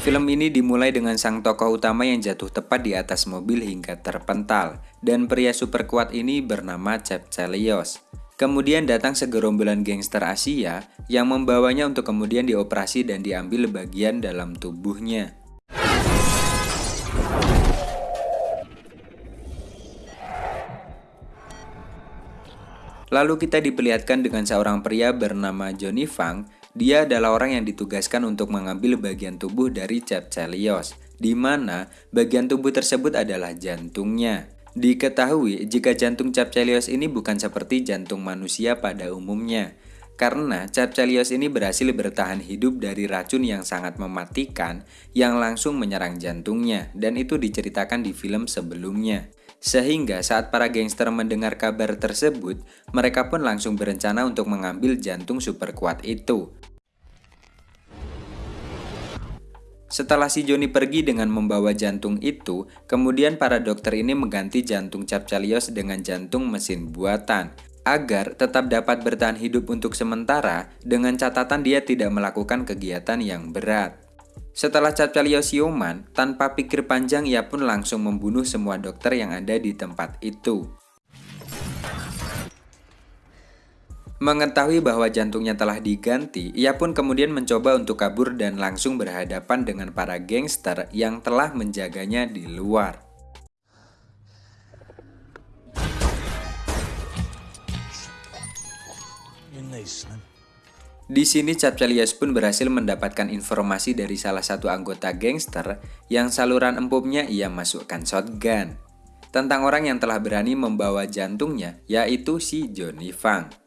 Film ini dimulai dengan sang tokoh utama yang jatuh tepat di atas mobil hingga terpental, dan pria super kuat ini bernama Chep Chelios. Kemudian datang segerombolan gangster Asia yang membawanya untuk kemudian dioperasi dan diambil bagian dalam tubuhnya. Lalu kita diperlihatkan dengan seorang pria bernama Johnny Fang dia adalah orang yang ditugaskan untuk mengambil bagian tubuh dari Chelios, di mana bagian tubuh tersebut adalah jantungnya. Diketahui jika jantung Chelios ini bukan seperti jantung manusia pada umumnya, karena Chelios ini berhasil bertahan hidup dari racun yang sangat mematikan yang langsung menyerang jantungnya, dan itu diceritakan di film sebelumnya. Sehingga saat para gangster mendengar kabar tersebut, mereka pun langsung berencana untuk mengambil jantung super kuat itu. Setelah si Joni pergi dengan membawa jantung itu, kemudian para dokter ini mengganti jantung Capcalios dengan jantung mesin buatan, agar tetap dapat bertahan hidup untuk sementara dengan catatan dia tidak melakukan kegiatan yang berat. Setelah Capcalios siuman, tanpa pikir panjang ia pun langsung membunuh semua dokter yang ada di tempat itu. Mengetahui bahwa jantungnya telah diganti, ia pun kemudian mencoba untuk kabur dan langsung berhadapan dengan para gangster yang telah menjaganya di luar. Di sini Chapchalias pun berhasil mendapatkan informasi dari salah satu anggota gangster yang saluran empuknya ia masukkan shotgun. Tentang orang yang telah berani membawa jantungnya, yaitu si Johnny Fang.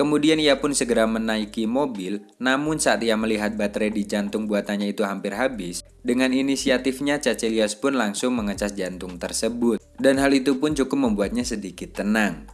Kemudian ia pun segera menaiki mobil, namun saat ia melihat baterai di jantung buatannya itu hampir habis, dengan inisiatifnya Cacelius pun langsung mengecas jantung tersebut. Dan hal itu pun cukup membuatnya sedikit tenang.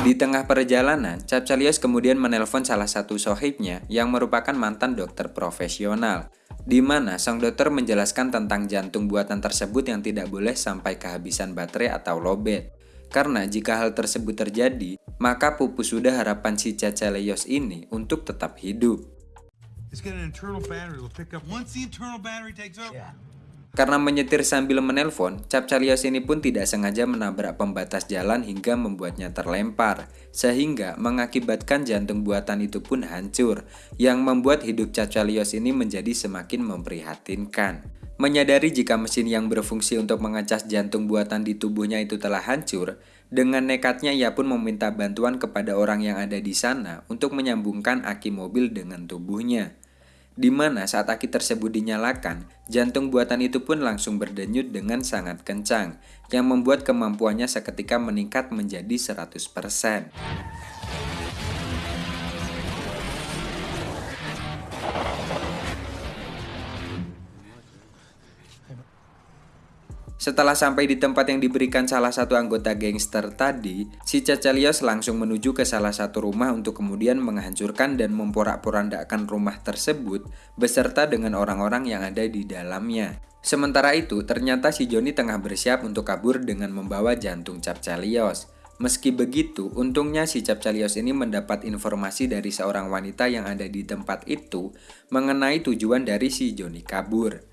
Di tengah perjalanan, Capcalios kemudian menelpon salah satu sohibnya yang merupakan mantan dokter profesional di mana sang dokter menjelaskan tentang jantung buatan tersebut yang tidak boleh sampai kehabisan baterai atau lobet. Karena jika hal tersebut terjadi, maka pupus sudah harapan si Caceleos ini untuk tetap hidup. Karena menyetir sambil menelpon, Cap Chalios ini pun tidak sengaja menabrak pembatas jalan hingga membuatnya terlempar, sehingga mengakibatkan jantung buatan itu pun hancur, yang membuat hidup Cap Chalios ini menjadi semakin memprihatinkan. Menyadari jika mesin yang berfungsi untuk mengecas jantung buatan di tubuhnya itu telah hancur, dengan nekatnya ia pun meminta bantuan kepada orang yang ada di sana untuk menyambungkan aki mobil dengan tubuhnya di mana saat aki tersebut dinyalakan, jantung buatan itu pun langsung berdenyut dengan sangat kencang, yang membuat kemampuannya seketika meningkat menjadi 100%. Setelah sampai di tempat yang diberikan salah satu anggota gangster tadi, si Cacalios langsung menuju ke salah satu rumah untuk kemudian menghancurkan dan memporak-porandakan rumah tersebut beserta dengan orang-orang yang ada di dalamnya. Sementara itu, ternyata si Joni tengah bersiap untuk kabur dengan membawa jantung Capcalios. Meski begitu, untungnya si Capcalios ini mendapat informasi dari seorang wanita yang ada di tempat itu mengenai tujuan dari si Joni kabur.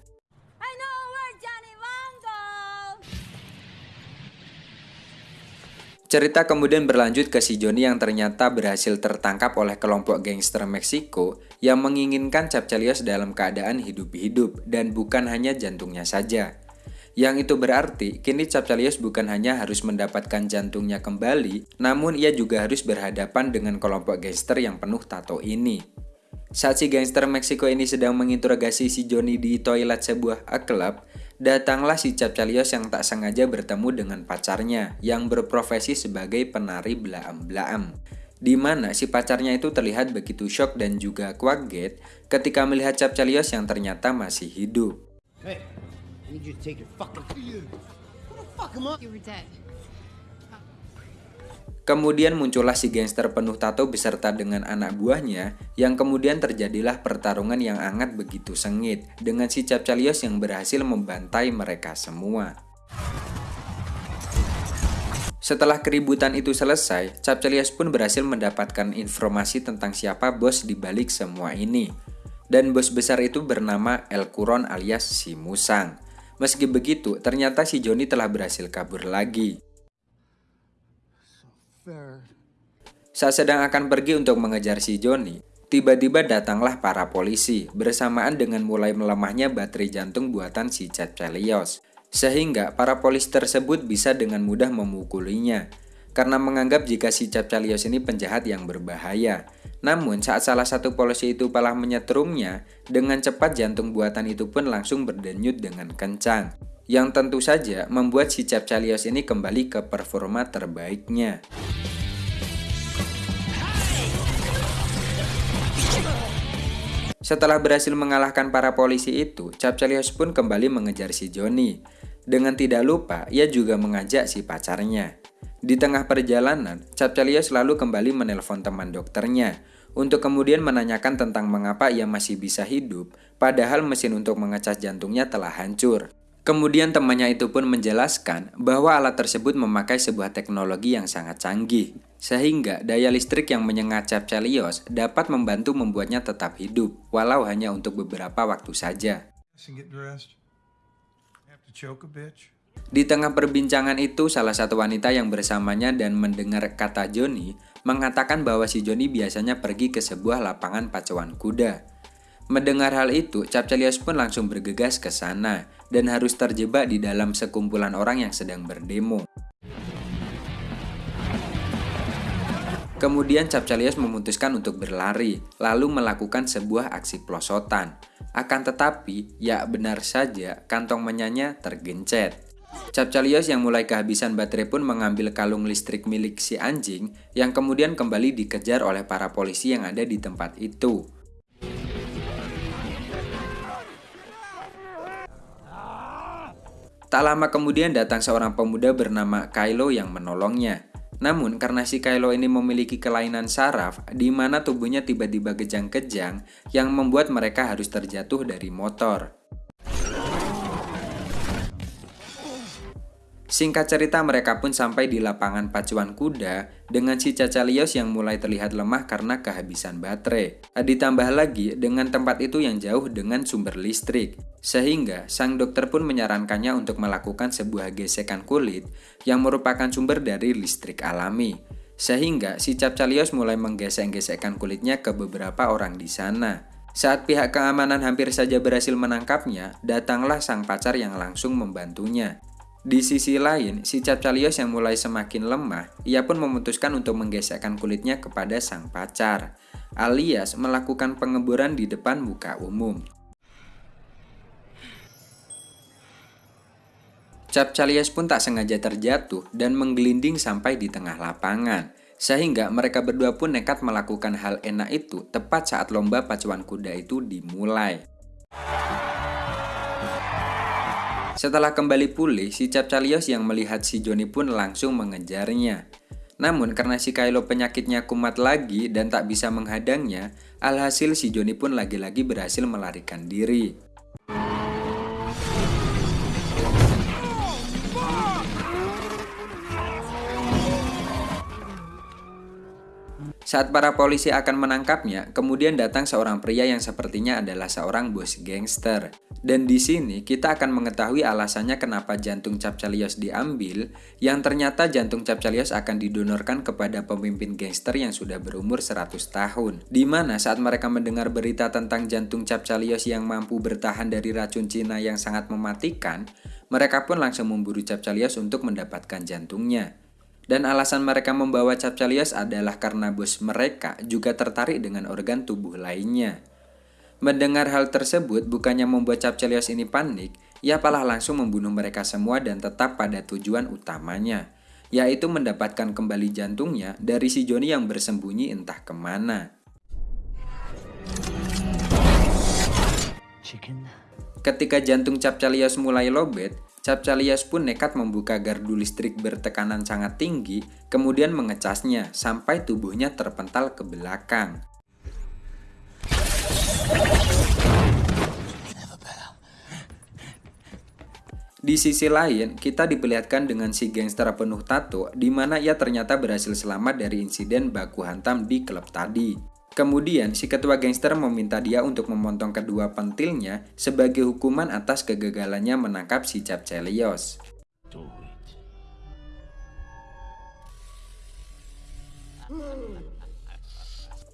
Cerita kemudian berlanjut ke si Johnny yang ternyata berhasil tertangkap oleh kelompok gangster Meksiko yang menginginkan Capcelios dalam keadaan hidup-hidup dan bukan hanya jantungnya saja. Yang itu berarti kini Capcelios bukan hanya harus mendapatkan jantungnya kembali, namun ia juga harus berhadapan dengan kelompok gangster yang penuh tato ini. Saat si gangster Meksiko ini sedang menginterogasi si Johnny di toilet sebuah klub, datanglah si Capcalios yang tak sengaja bertemu dengan pacarnya yang berprofesi sebagai penari belaam-belaam. Di mana si pacarnya itu terlihat begitu shock dan juga kaget ketika melihat Capcalios yang ternyata masih hidup. Hey, Kemudian muncullah si gangster penuh tato beserta dengan anak buahnya, yang kemudian terjadilah pertarungan yang hangat begitu sengit, dengan si Capcalios yang berhasil membantai mereka semua. Setelah keributan itu selesai, Capcelios pun berhasil mendapatkan informasi tentang siapa bos di balik semua ini. Dan bos besar itu bernama El Kuron alias si Musang. Meski begitu, ternyata si Joni telah berhasil kabur lagi. Saat sedang akan pergi untuk mengejar si Joni, tiba-tiba datanglah para polisi bersamaan dengan mulai melemahnya baterai jantung buatan si Capcelios sehingga para polis tersebut bisa dengan mudah memukulinya karena menganggap jika si Capcalios ini penjahat yang berbahaya. Namun saat salah satu polisi itu malah menyetrumnya, dengan cepat jantung buatan itu pun langsung berdenyut dengan kencang. Yang tentu saja membuat si Capcalios ini kembali ke performa terbaiknya. Setelah berhasil mengalahkan para polisi itu, Capcalios pun kembali mengejar si Johnny. Dengan tidak lupa, ia juga mengajak si pacarnya. Di tengah perjalanan, Capcelia selalu kembali menelpon teman dokternya untuk kemudian menanyakan tentang mengapa ia masih bisa hidup, padahal mesin untuk mengecas jantungnya telah hancur. Kemudian temannya itu pun menjelaskan bahwa alat tersebut memakai sebuah teknologi yang sangat canggih, sehingga daya listrik yang menyengat Capcelios dapat membantu membuatnya tetap hidup, walau hanya untuk beberapa waktu saja. Di tengah perbincangan itu, salah satu wanita yang bersamanya dan mendengar kata Joni mengatakan bahwa si Joni biasanya pergi ke sebuah lapangan pacuan kuda. Mendengar hal itu, Capcelios pun langsung bergegas ke sana dan harus terjebak di dalam sekumpulan orang yang sedang berdemo. Kemudian Capcelios memutuskan untuk berlari, lalu melakukan sebuah aksi pelosotan. Akan tetapi, ya benar saja, kantong menyanya tergencet. Capcalios yang mulai kehabisan baterai pun mengambil kalung listrik milik si anjing yang kemudian kembali dikejar oleh para polisi yang ada di tempat itu. Tak lama kemudian datang seorang pemuda bernama Kylo yang menolongnya. Namun karena si Kylo ini memiliki kelainan saraf di mana tubuhnya tiba-tiba kejang-kejang yang membuat mereka harus terjatuh dari motor. Singkat cerita mereka pun sampai di lapangan pacuan kuda dengan si Cacalios yang mulai terlihat lemah karena kehabisan baterai. Ditambah lagi dengan tempat itu yang jauh dengan sumber listrik. Sehingga sang dokter pun menyarankannya untuk melakukan sebuah gesekan kulit yang merupakan sumber dari listrik alami. Sehingga si Capcalios mulai menggesek-gesekkan kulitnya ke beberapa orang di sana. Saat pihak keamanan hampir saja berhasil menangkapnya, datanglah sang pacar yang langsung membantunya. Di sisi lain, si Capcalios yang mulai semakin lemah, ia pun memutuskan untuk menggesekkan kulitnya kepada sang pacar, alias melakukan pengeburan di depan muka umum. Capcalios pun tak sengaja terjatuh dan menggelinding sampai di tengah lapangan, sehingga mereka berdua pun nekat melakukan hal enak itu tepat saat lomba pacuan kuda itu dimulai. Setelah kembali pulih, si Capcalios yang melihat si Joni pun langsung mengejarnya. Namun karena si Kylo penyakitnya kumat lagi dan tak bisa menghadangnya, alhasil si Joni pun lagi-lagi berhasil melarikan diri. Saat para polisi akan menangkapnya, kemudian datang seorang pria yang sepertinya adalah seorang bos gangster. Dan di sini kita akan mengetahui alasannya kenapa jantung Capcalios diambil, yang ternyata jantung Capcalios akan didonorkan kepada pemimpin gangster yang sudah berumur 100 tahun. Di mana saat mereka mendengar berita tentang jantung Capcalios yang mampu bertahan dari racun Cina yang sangat mematikan, mereka pun langsung memburu Capcalios untuk mendapatkan jantungnya. Dan alasan mereka membawa Capcalios adalah karena bos mereka juga tertarik dengan organ tubuh lainnya. Mendengar hal tersebut bukannya membuat Capcalios ini panik, ia malah langsung membunuh mereka semua dan tetap pada tujuan utamanya, yaitu mendapatkan kembali jantungnya dari si Joni yang bersembunyi entah ke mana. Ketika jantung Capcalios mulai lobet, Capcalias pun nekat membuka gardu listrik bertekanan sangat tinggi, kemudian mengecasnya sampai tubuhnya terpental ke belakang. Di sisi lain, kita diperlihatkan dengan si gangster penuh tato, di mana ia ternyata berhasil selamat dari insiden baku hantam di klub tadi. Kemudian, si ketua gangster meminta dia untuk memotong kedua pentilnya sebagai hukuman atas kegagalannya menangkap si Cap Chelios.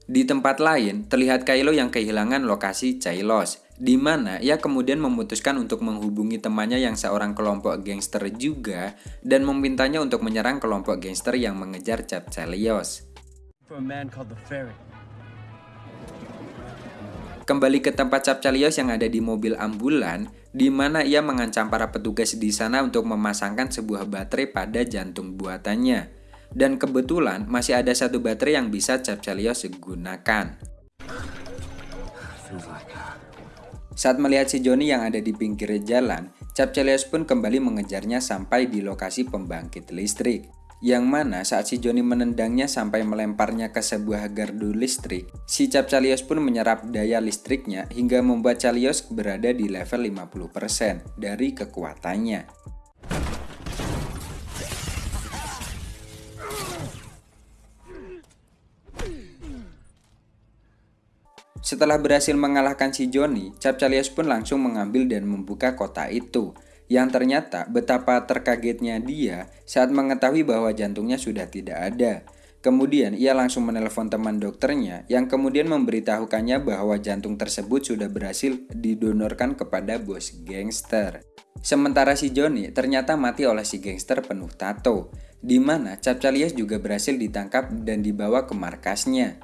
Di tempat lain, terlihat Kylo yang kehilangan lokasi Chailos, di mana ia kemudian memutuskan untuk menghubungi temannya yang seorang kelompok gangster juga dan memintanya untuk menyerang kelompok gangster yang mengejar Cap Chelios. Kembali ke tempat Cap Chelios yang ada di mobil ambulan, di mana ia mengancam para petugas di sana untuk memasangkan sebuah baterai pada jantung buatannya dan kebetulan masih ada satu baterai yang bisa Chelios gunakan. Saat melihat si Joni yang ada di pinggir jalan, Chelios pun kembali mengejarnya sampai di lokasi pembangkit listrik. Yang mana saat si Joni menendangnya sampai melemparnya ke sebuah gardu listrik, si Chelios pun menyerap daya listriknya hingga membuat Chelios berada di level 50% dari kekuatannya. Setelah berhasil mengalahkan si Johnny, Chalios pun langsung mengambil dan membuka kota itu. Yang ternyata betapa terkagetnya dia saat mengetahui bahwa jantungnya sudah tidak ada. Kemudian ia langsung menelpon teman dokternya yang kemudian memberitahukannya bahwa jantung tersebut sudah berhasil didonorkan kepada bos gangster. Sementara si Johnny ternyata mati oleh si gangster penuh tato, di mana Chalios juga berhasil ditangkap dan dibawa ke markasnya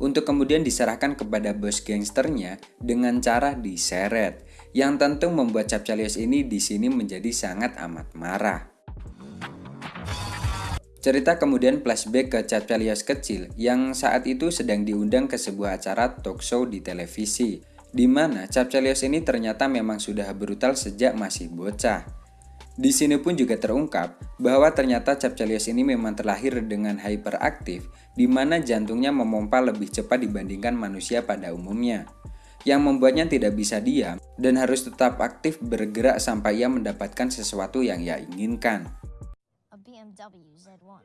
untuk kemudian diserahkan kepada bos gangsternya dengan cara diseret, yang tentu membuat Capcalios ini di sini menjadi sangat amat marah. Cerita kemudian flashback ke Capcalios kecil yang saat itu sedang diundang ke sebuah acara talk show di televisi, di mana Capcalios ini ternyata memang sudah brutal sejak masih bocah. Di sini pun juga terungkap bahwa ternyata Capcelius ini memang terlahir dengan hyperaktif, di mana jantungnya memompa lebih cepat dibandingkan manusia pada umumnya, yang membuatnya tidak bisa diam dan harus tetap aktif bergerak sampai ia mendapatkan sesuatu yang ia inginkan. A BMW Z1.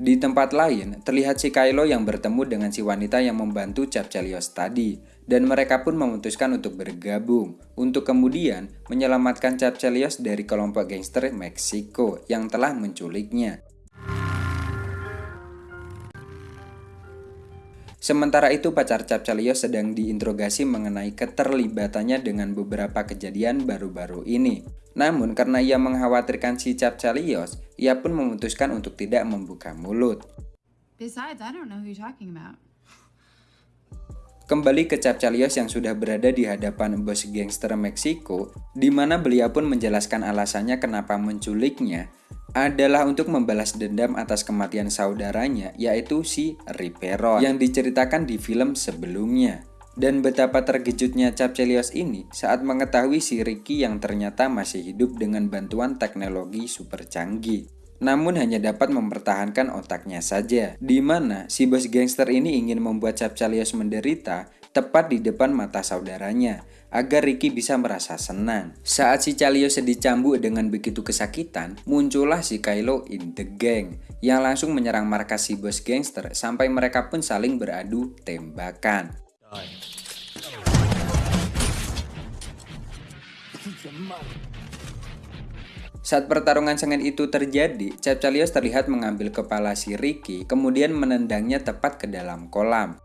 Di tempat lain, terlihat si Kylo yang bertemu dengan si wanita yang membantu Chelios tadi, dan mereka pun memutuskan untuk bergabung, untuk kemudian menyelamatkan Chelios dari kelompok gangster Meksiko yang telah menculiknya. Sementara itu pacar Chelios sedang diinterogasi mengenai keterlibatannya dengan beberapa kejadian baru-baru ini. Namun karena ia mengkhawatirkan si Chelios, ia pun memutuskan untuk tidak membuka mulut. Besides, I don't know who you're talking about. Kembali ke Chelios yang sudah berada di hadapan bos gangster Meksiko, di mana beliau pun menjelaskan alasannya kenapa menculiknya, adalah untuk membalas dendam atas kematian saudaranya yaitu si Riperon yang diceritakan di film sebelumnya. Dan betapa terkejutnya Chelios ini saat mengetahui si Ricky yang ternyata masih hidup dengan bantuan teknologi super canggih. Namun hanya dapat mempertahankan otaknya saja, di mana si bos gangster ini ingin membuat Chelios menderita tepat di depan mata saudaranya, agar Ricky bisa merasa senang. Saat si Calio sedih cambuk dengan begitu kesakitan, muncullah si Kylo in the gang yang langsung menyerang markas si bos gangster sampai mereka pun saling beradu tembakan. Saat pertarungan sengit itu terjadi, Chelios terlihat mengambil kepala si Ricky, kemudian menendangnya tepat ke dalam kolam.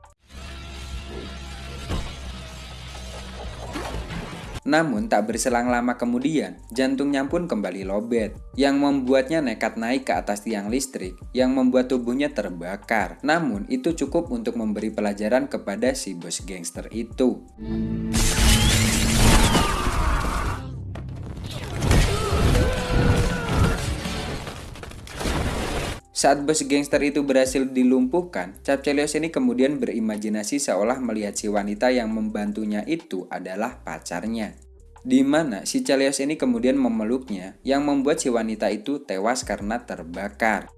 Namun tak berselang lama kemudian, jantungnya pun kembali lobet, yang membuatnya nekat naik ke atas tiang listrik, yang membuat tubuhnya terbakar. Namun itu cukup untuk memberi pelajaran kepada si bos gangster itu. Saat bos gangster itu berhasil dilumpuhkan, Chelios ini kemudian berimajinasi seolah melihat si wanita yang membantunya itu adalah pacarnya. Di mana si Chelios ini kemudian memeluknya yang membuat si wanita itu tewas karena terbakar.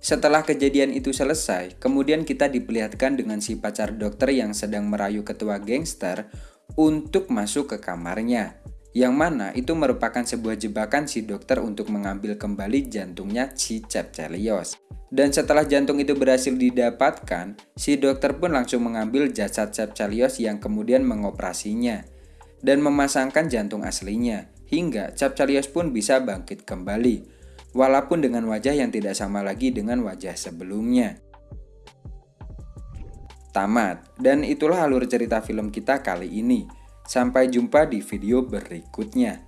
Setelah kejadian itu selesai, kemudian kita diperlihatkan dengan si pacar dokter yang sedang merayu ketua gangster untuk masuk ke kamarnya. Yang mana itu merupakan sebuah jebakan si dokter untuk mengambil kembali jantungnya si Cap Chelios. Dan setelah jantung itu berhasil didapatkan, si dokter pun langsung mengambil jasad Cap Chelios yang kemudian mengoperasinya dan memasangkan jantung aslinya, hingga Cap Chelios pun bisa bangkit kembali walaupun dengan wajah yang tidak sama lagi dengan wajah sebelumnya. Tamat, dan itulah alur cerita film kita kali ini. Sampai jumpa di video berikutnya.